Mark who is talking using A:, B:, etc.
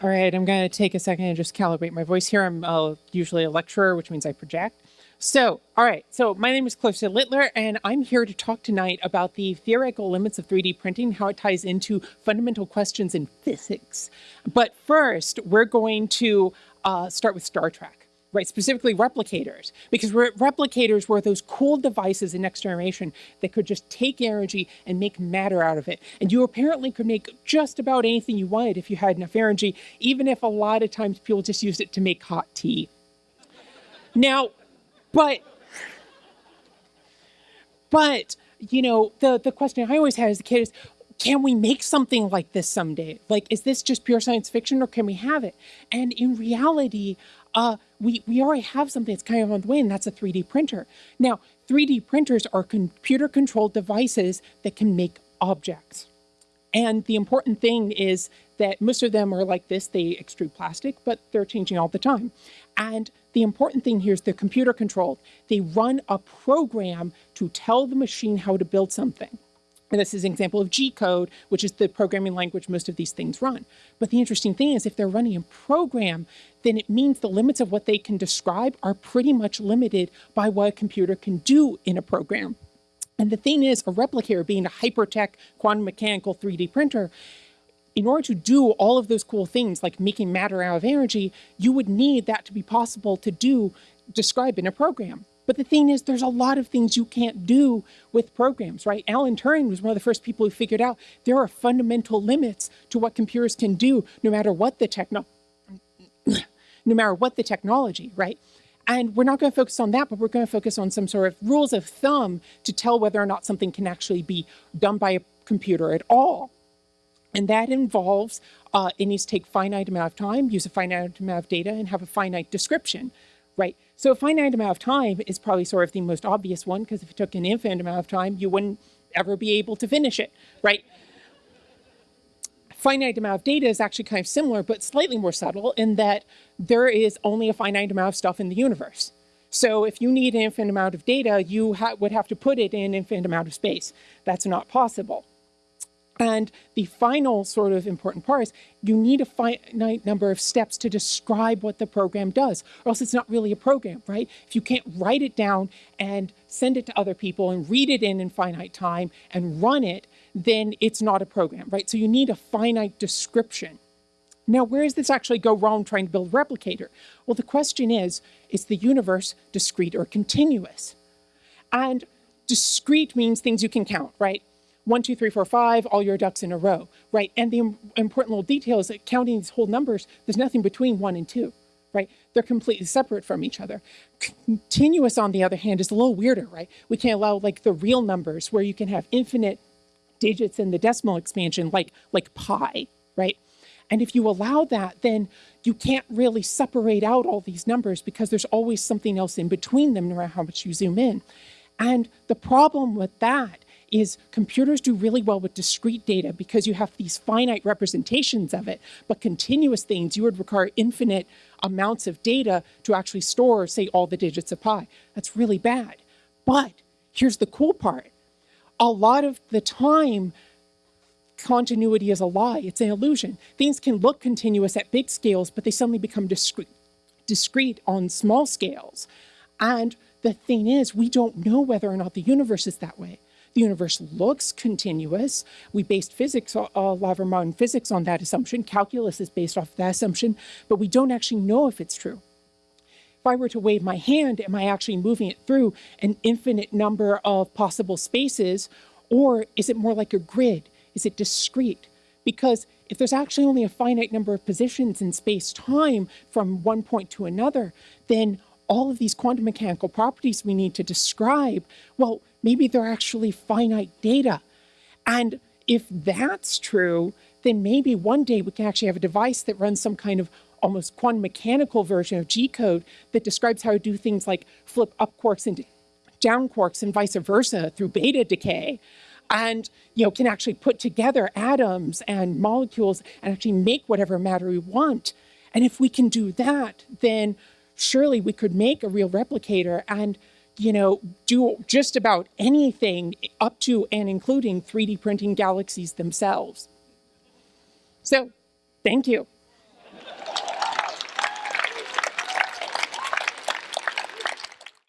A: All right, I'm going to take a second and just calibrate my voice here. I'm uh, usually a lecturer, which means I project. So, all right, so my name is Clarissa Littler, and I'm here to talk tonight about the theoretical limits of 3D printing, how it ties into fundamental questions in physics. But first, we're going to uh, start with Star Trek right? Specifically replicators, because replicators were those cool devices in next generation that could just take energy and make matter out of it. And you apparently could make just about anything you wanted if you had enough energy, even if a lot of times people just used it to make hot tea. now, but, but, you know, the, the question I always had as a kid is, can we make something like this someday? Like, is this just pure science fiction or can we have it? And in reality, uh, we, we already have something that's kind of on the way, and that's a 3D printer. Now, 3D printers are computer controlled devices that can make objects. And the important thing is that most of them are like this, they extrude plastic, but they're changing all the time. And the important thing here is they're computer controlled. They run a program to tell the machine how to build something. And this is an example of G code, which is the programming language most of these things run. But the interesting thing is if they're running a program, then it means the limits of what they can describe are pretty much limited by what a computer can do in a program. And the thing is, a replicator being a hypertech quantum mechanical 3D printer, in order to do all of those cool things like making matter out of energy, you would need that to be possible to do describe in a program. But the thing is, there's a lot of things you can't do with programs, right? Alan Turing was one of the first people who figured out there are fundamental limits to what computers can do, no matter what the techno, no matter what the technology, right? And we're not going to focus on that, but we're going to focus on some sort of rules of thumb to tell whether or not something can actually be done by a computer at all. And that involves uh, it needs to take finite amount of time, use a finite amount of data, and have a finite description, right? So a finite amount of time is probably sort of the most obvious one, because if it took an infinite amount of time, you wouldn't ever be able to finish it, right? Finite amount of data is actually kind of similar, but slightly more subtle in that there is only a finite amount of stuff in the universe. So if you need an infinite amount of data, you ha would have to put it in an infinite amount of space. That's not possible. And the final sort of important part is you need a finite number of steps to describe what the program does, or else it's not really a program, right? If you can't write it down and send it to other people and read it in in finite time and run it, then it's not a program, right? So you need a finite description. Now, where does this actually go wrong trying to build a replicator? Well, the question is, is the universe discrete or continuous? And discrete means things you can count, right? One, two, three, four, five, all your ducks in a row, right? And the important little detail is that counting these whole numbers, there's nothing between one and two, right? They're completely separate from each other. Continuous, on the other hand, is a little weirder, right? We can't allow like the real numbers where you can have infinite digits in the decimal expansion, like, like pi, right? And if you allow that, then you can't really separate out all these numbers because there's always something else in between them, no matter how much you zoom in. And the problem with that is computers do really well with discrete data because you have these finite representations of it, but continuous things, you would require infinite amounts of data to actually store, say, all the digits of pi. That's really bad. But here's the cool part. A lot of the time, continuity is a lie. It's an illusion. Things can look continuous at big scales, but they suddenly become discrete, discrete on small scales. And the thing is, we don't know whether or not the universe is that way. The universe looks continuous. We based physics, a lot of our modern physics on that assumption. Calculus is based off that assumption, but we don't actually know if it's true. If I were to wave my hand, am I actually moving it through an infinite number of possible spaces, or is it more like a grid? Is it discrete? Because if there's actually only a finite number of positions in space-time from one point to another, then all of these quantum mechanical properties we need to describe, well, maybe they're actually finite data. And if that's true, then maybe one day we can actually have a device that runs some kind of almost quantum mechanical version of G code that describes how to do things like flip up quarks into down quarks and vice versa through beta decay and you know can actually put together atoms and molecules and actually make whatever matter we want. And if we can do that, then surely we could make a real replicator and you know, do just about anything up to and including 3D printing galaxies themselves. So, thank you.